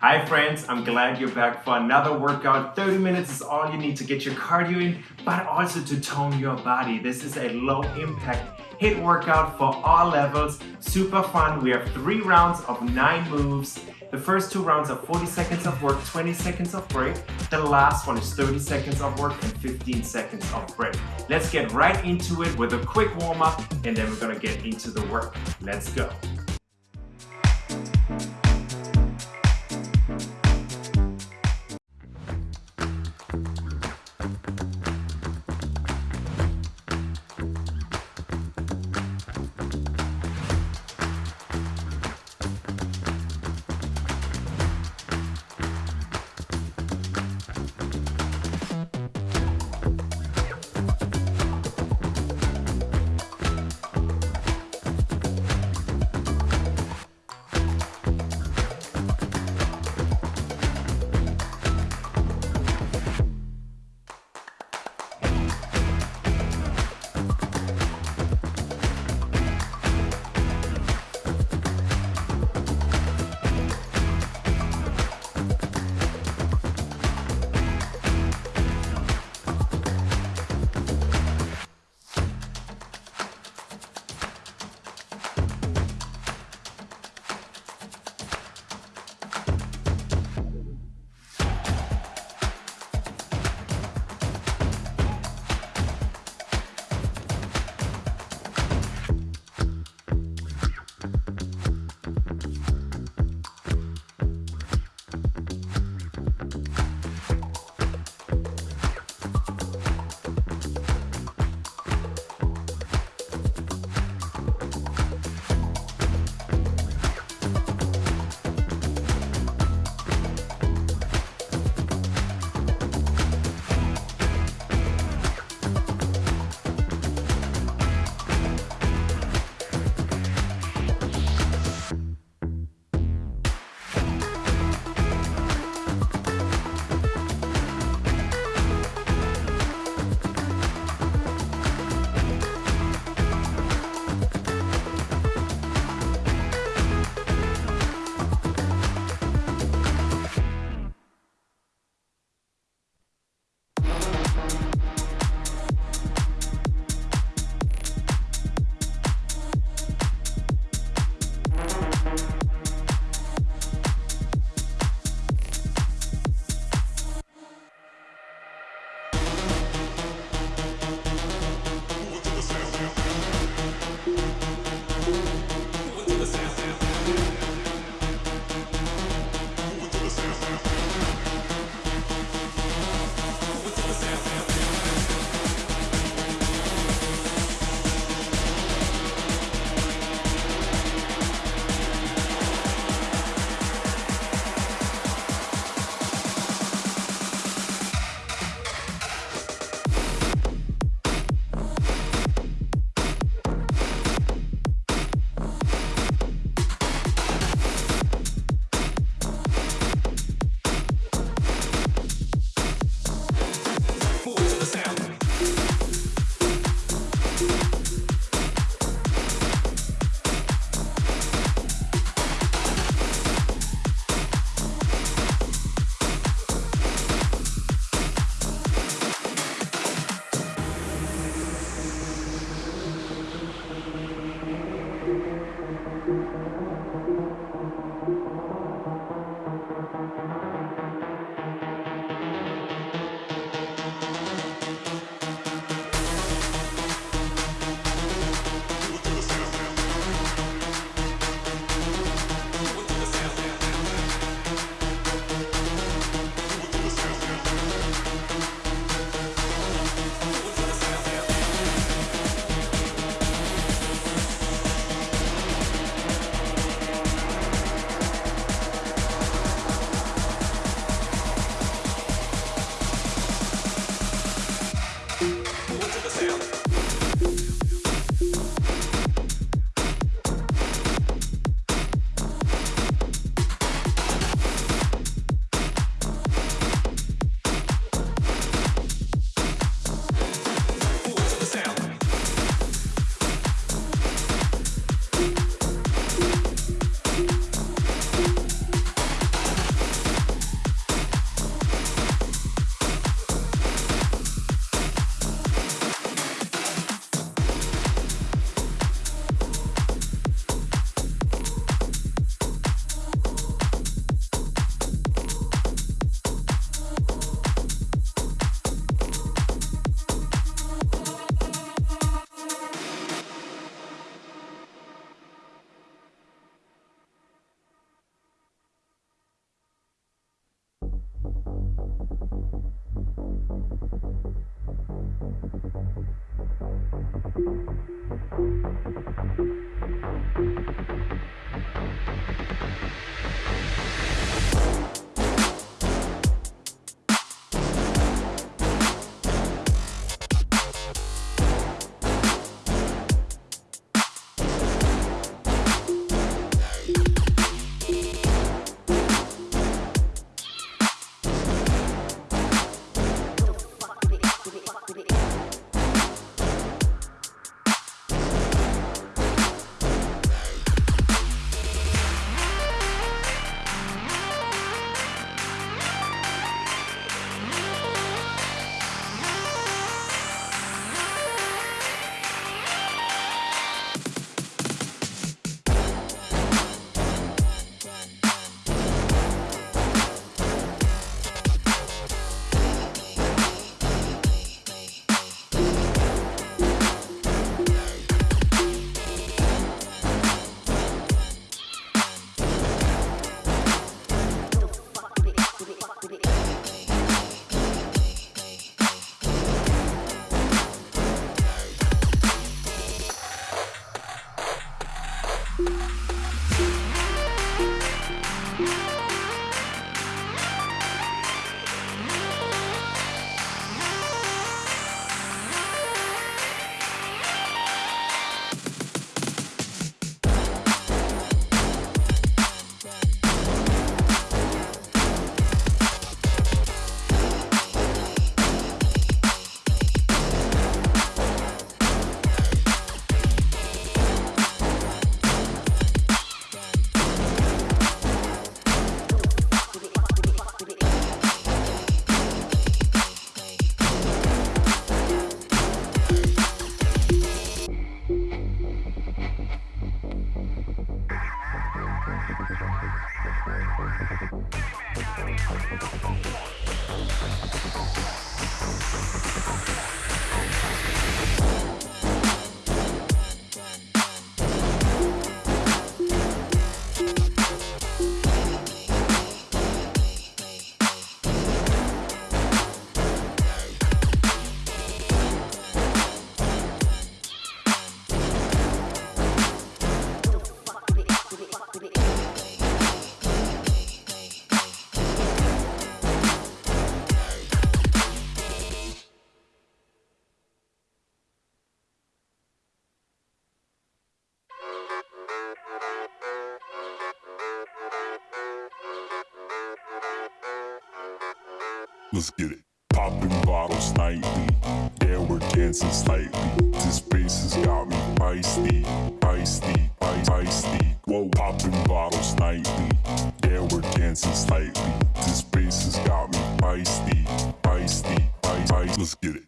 Hi friends, I'm glad you're back for another workout. 30 minutes is all you need to get your cardio in, but also to tone your body. This is a low impact HIIT workout for all levels. Super fun. We have three rounds of nine moves. The first two rounds are 40 seconds of work, 20 seconds of break. The last one is 30 seconds of work and 15 seconds of break. Let's get right into it with a quick warm up and then we're gonna get into the work. Let's go. Let's get it. Popping bottles nightly. Yeah, we're dancing slightly. This bass has got me feisty, feisty, feisty. Whoa, popping bottles nightly. Yeah, we're dancing slightly. This bass has got me feisty, feisty, feisty. Let's get it.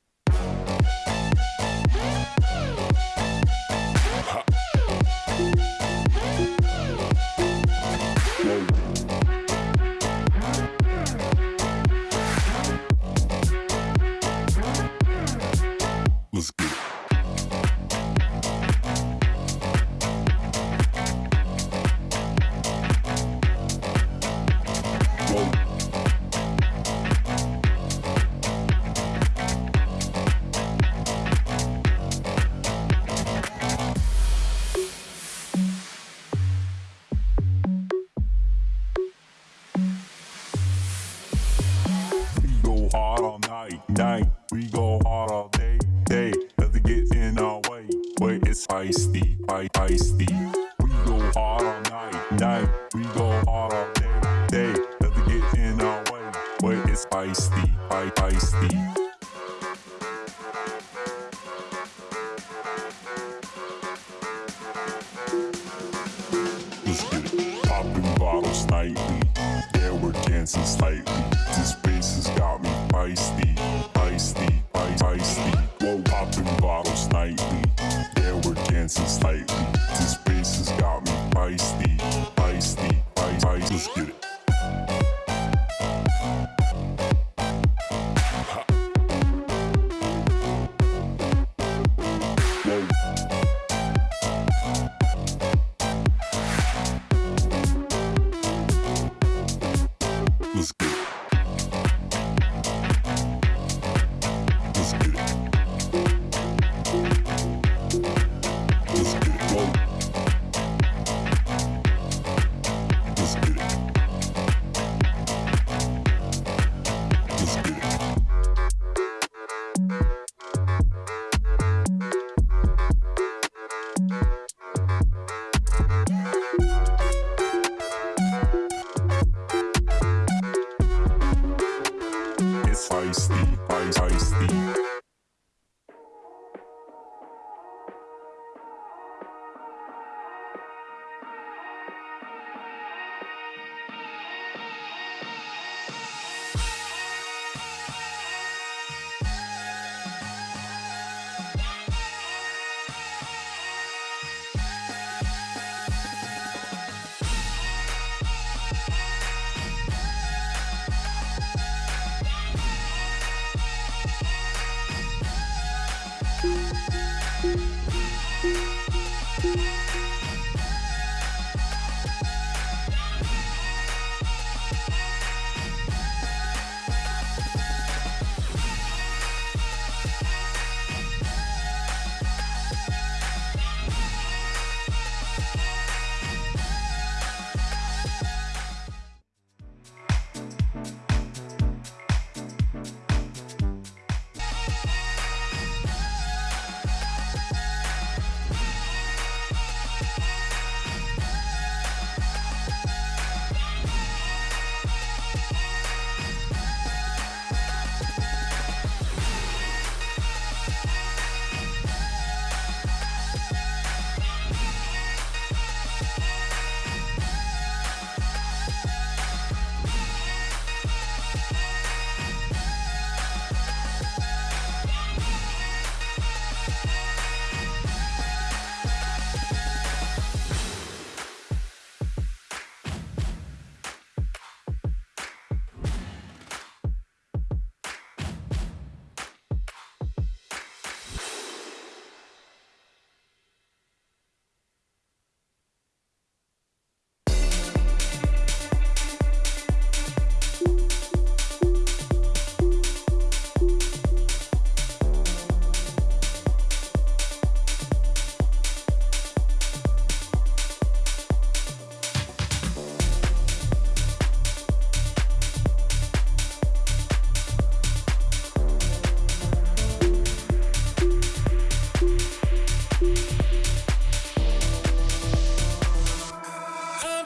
Let's nightly. Yeah, we're dancing slightly.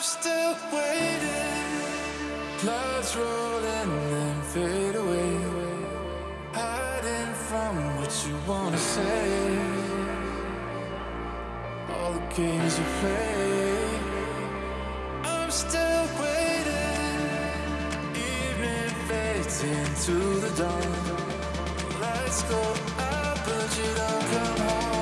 still waiting. Clouds roll and then fade away. Hiding from what you wanna say. All the games you play. I'm still waiting. Evening fades into the dawn. Lights go out, but you don't come home.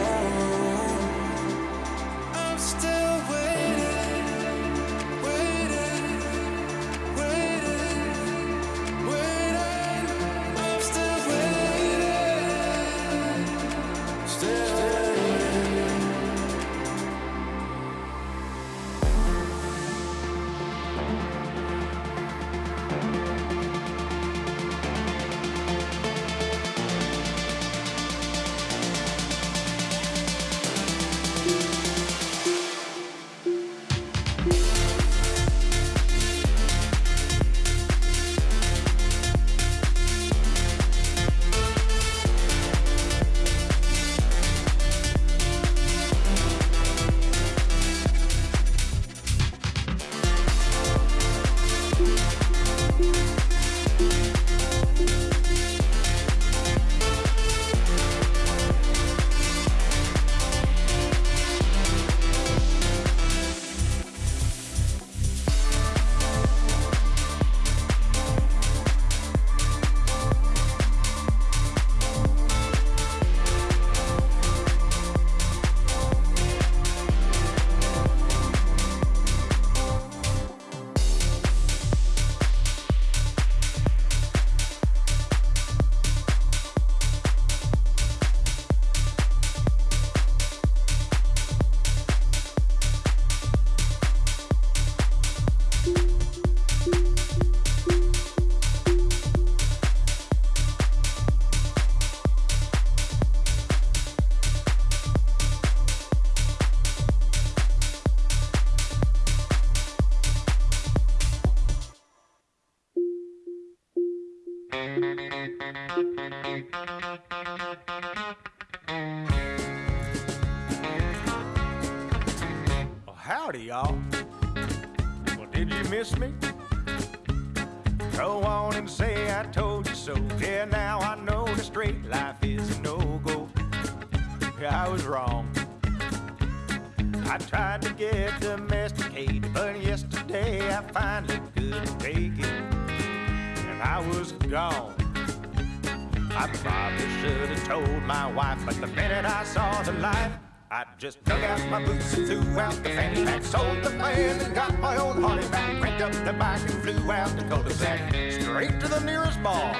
told my wife, but the minute I saw the light, I just dug out my boots and threw out the fanny pack, sold the van and got my own Harley back, cranked up the bike and flew out the cul-de-sac, straight to the nearest bar.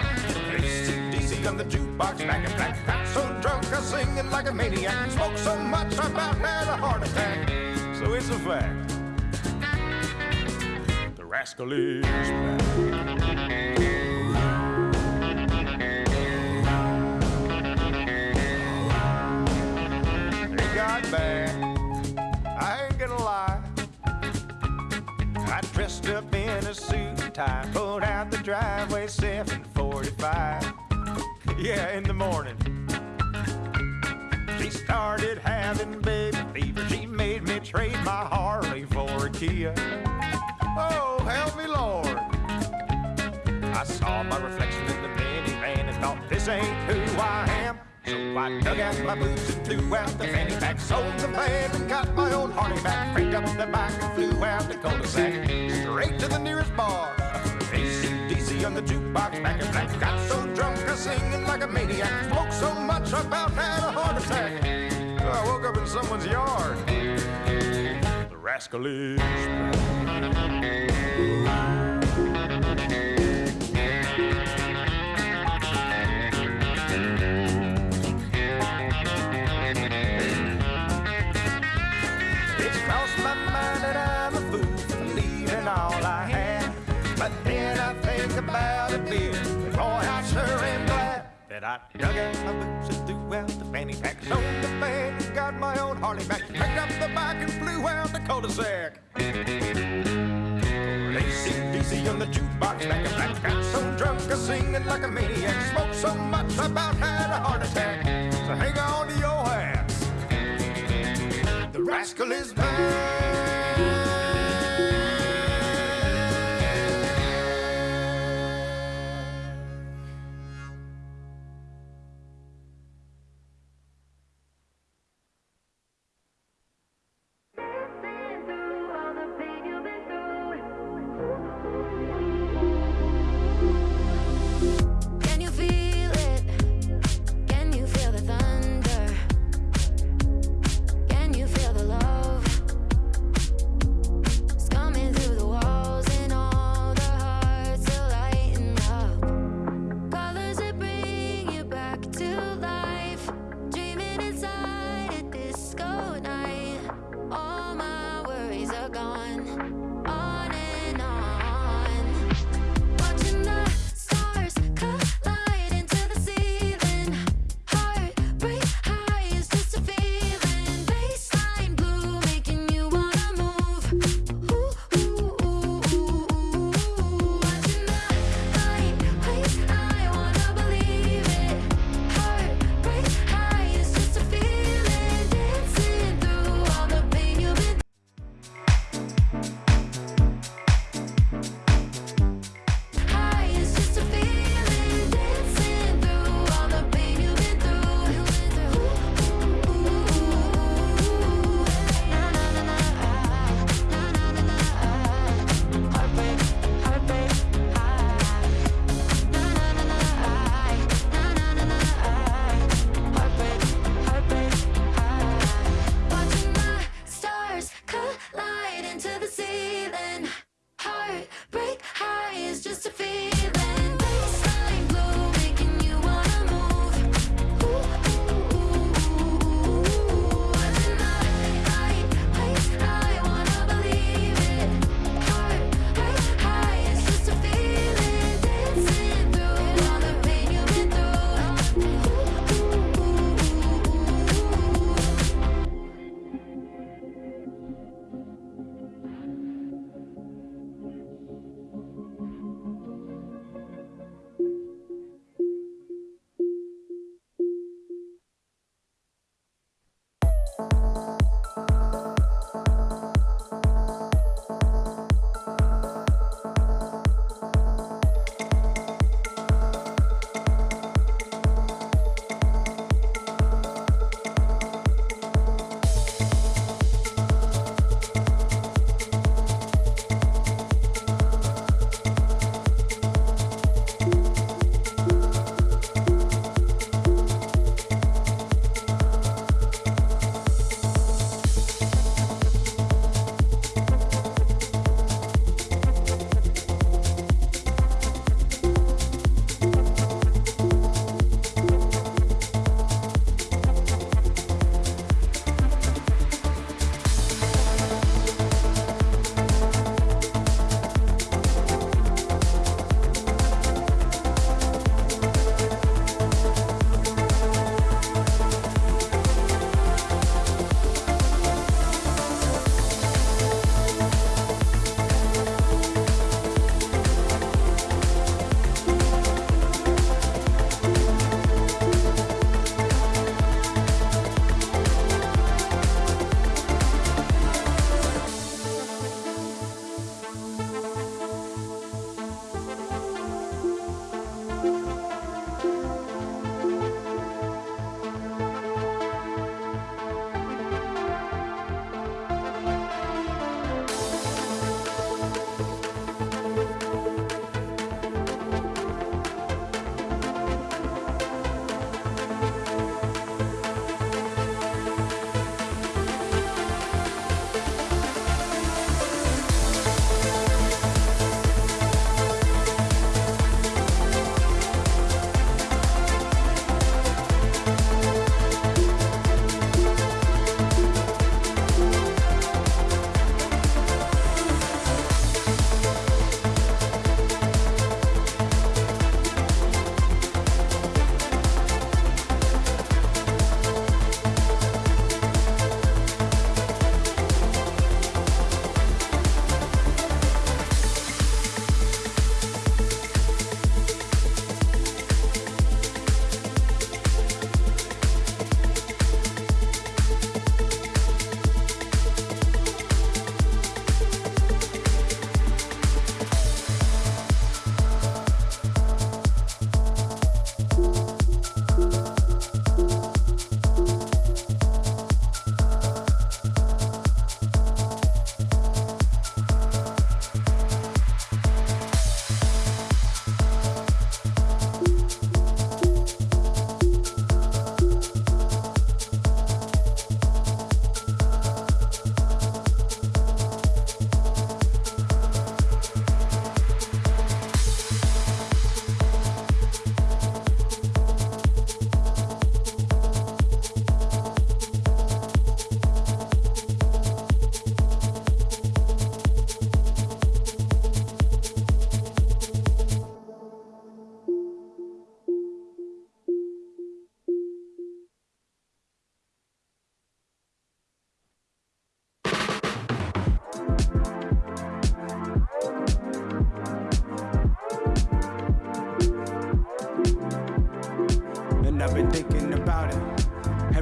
AC/DC on the jukebox, back in black, got so drunk I singing like a maniac, smoked so much I about had a heart attack. So it's a fact. The rascal is back. Back. I ain't gonna lie. I dressed up in a suit and tie, pulled out the driveway 745. yeah, in the morning. She started having baby fever. She made me trade my Harley for a Kia. Oh, help me, Lord. I saw my reflection in the minivan and thought, this ain't who. So I dug out my boots and flew out the fanny pack, sold the van and got my own Harley back, cranked up the bike and flew out the cul-de-sac, straight to the nearest bar. AC/DC on the jukebox, back in black, got so drunk I singing like a maniac, smoked so much I about had a heart attack. I woke up in someone's yard. The rascal is I dug out my boots and threw out the fanny pack. Sold the van and got my own Harley back. Picked up the bike and flew out the cul-de-sac. AC/DC on the jukebox, back and black. Got so drunk I singing like a maniac. Smoked so much I about had a heart attack. So hang on to your hats. The rascal is back.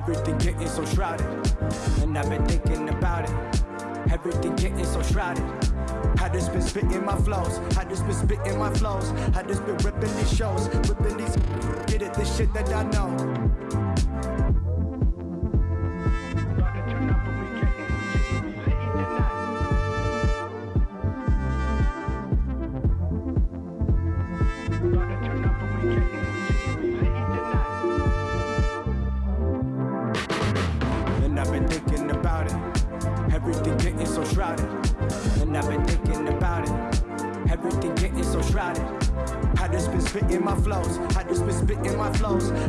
Everything getting so shrouded, and I've been thinking about it. Everything getting so shrouded. I just been spitting my flows. I just been spitting my flows. I just been ripping these shows, ripping these. Get it, the shit that I know.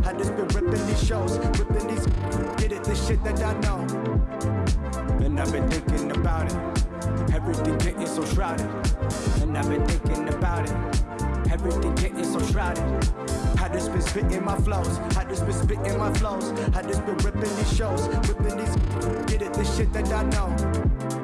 I just been ripping these shows, ripping these. Get it, the shit that I know. And I've been thinking about it. Everything getting so shrouded. And I've been thinking about it. Everything getting so shrouded. I just been spitting my flows. I just been spitting my flows. I just been ripping these shows, ripping these. Get it, the shit that I know.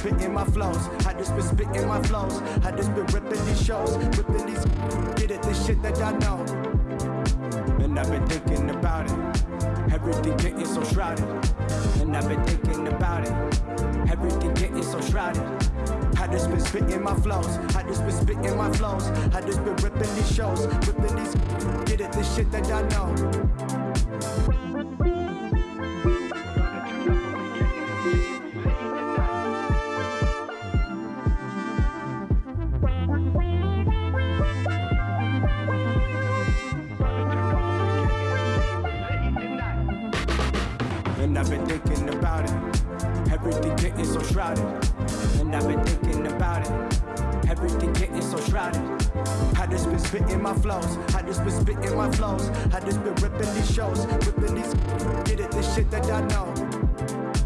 Spitting my flows. I just been spitting my flows. I just been ripping these shows, ripping these. Get it, the shit that I know. And I've been thinking about it. Everything getting so shrouded. And I've been thinking about it. Everything getting so shrouded. I just been spitting my flows. I just been spitting my flows. I just been ripping these shows, ripping these. Get it, the shit that I know. Everything getting so shrouded. And I've been thinking about it. Everything getting so shrouded. I just been spitting my flows. I just been spitting my flows. I just been ripping these shows, ripping these. Get it, the shit that I know.